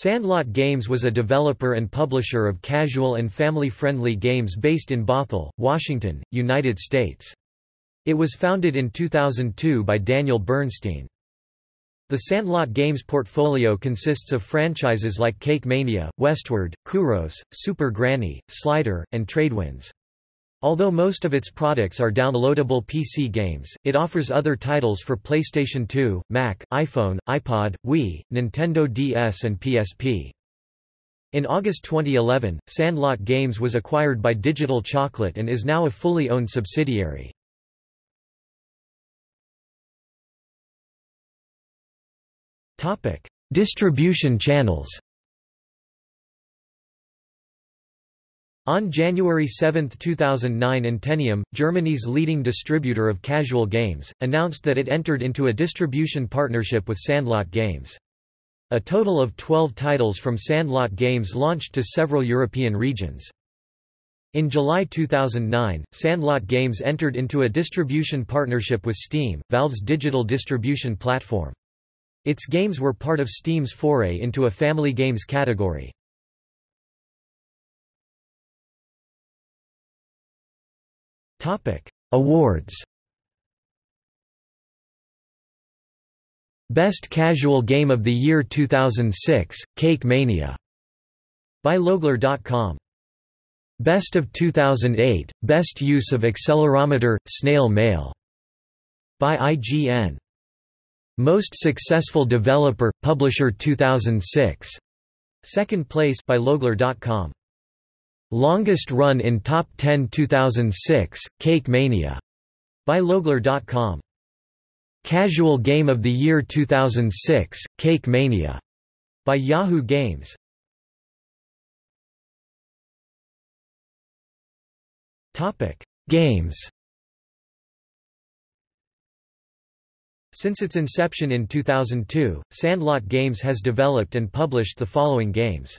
Sandlot Games was a developer and publisher of casual and family-friendly games based in Bothell, Washington, United States. It was founded in 2002 by Daniel Bernstein. The Sandlot Games portfolio consists of franchises like Cake Mania, Westward, Kuros, Super Granny, Slider, and Tradewinds. Although most of its products are downloadable PC games, it offers other titles for PlayStation 2, Mac, iPhone, iPod, Wii, Nintendo DS and PSP. In August 2011, Sandlot Games was acquired by Digital Chocolate and is now a fully owned subsidiary. Distribution channels On January 7, 2009 Intenium, Germany's leading distributor of casual games, announced that it entered into a distribution partnership with Sandlot Games. A total of 12 titles from Sandlot Games launched to several European regions. In July 2009, Sandlot Games entered into a distribution partnership with Steam, Valve's digital distribution platform. Its games were part of Steam's foray into a family games category. Topic: Awards. Best Casual Game of the Year 2006, Cake Mania. By Logler.com. Best of 2008, Best Use of Accelerometer, Snail Mail. By IGN. Most Successful Developer, Publisher 2006. Second place by Logler.com. Longest run in Top 10 2006, Cake Mania. By Logler.com. Casual Game of the Year 2006, Cake Mania. By Yahoo Games. Topic: Games. Since its inception in 2002, Sandlot Games has developed and published the following games.